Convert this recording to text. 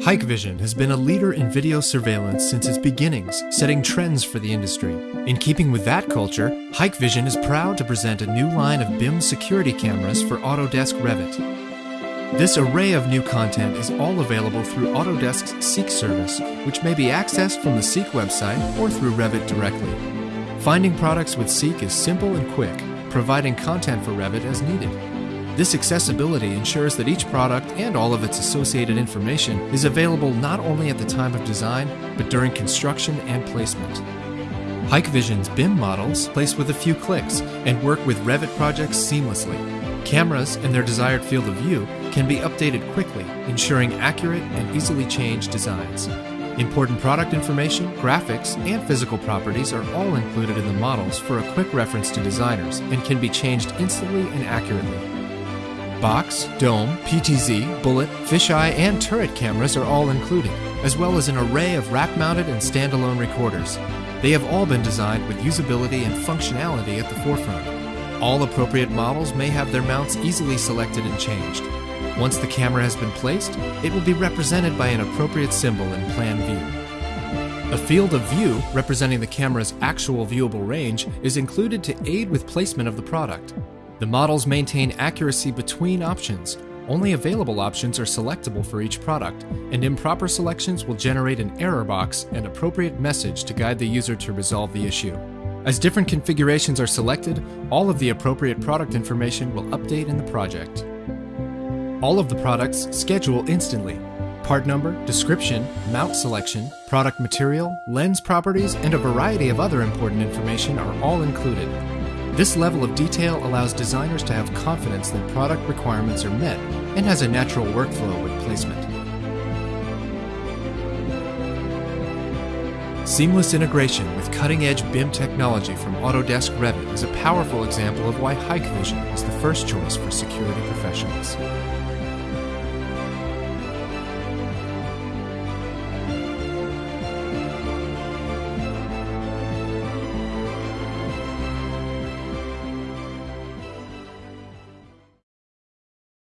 Hikvision has been a leader in video surveillance since its beginnings, setting trends for the industry. In keeping with that culture, Hikvision is proud to present a new line of BIM security cameras for Autodesk Revit. This array of new content is all available through Autodesk's Seek service, which may be accessed from the Seek website or through Revit directly. Finding products with Seek is simple and quick, providing content for Revit as needed. This accessibility ensures that each product and all of its associated information is available not only at the time of design, but during construction and placement. Hikvision's BIM models place with a few clicks and work with Revit projects seamlessly. Cameras and their desired field of view can be updated quickly, ensuring accurate and easily changed designs. Important product information, graphics, and physical properties are all included in the models for a quick reference to designers and can be changed instantly and accurately. Box, dome, PTZ, bullet, fisheye, and turret cameras are all included, as well as an array of rack-mounted and standalone recorders. They have all been designed with usability and functionality at the forefront. All appropriate models may have their mounts easily selected and changed. Once the camera has been placed, it will be represented by an appropriate symbol in plan view. A field of view representing the camera's actual viewable range is included to aid with placement of the product. The models maintain accuracy between options. Only available options are selectable for each product, and improper selections will generate an error box and appropriate message to guide the user to resolve the issue. As different configurations are selected, all of the appropriate product information will update in the project. All of the products schedule instantly. Part number, description, mount selection, product material, lens properties, and a variety of other important information are all included. This level of detail allows designers to have confidence that product requirements are met and has a natural workflow with placement. Seamless integration with cutting-edge BIM technology from Autodesk Revit is a powerful example of why Hikvision is the first choice for security professionals.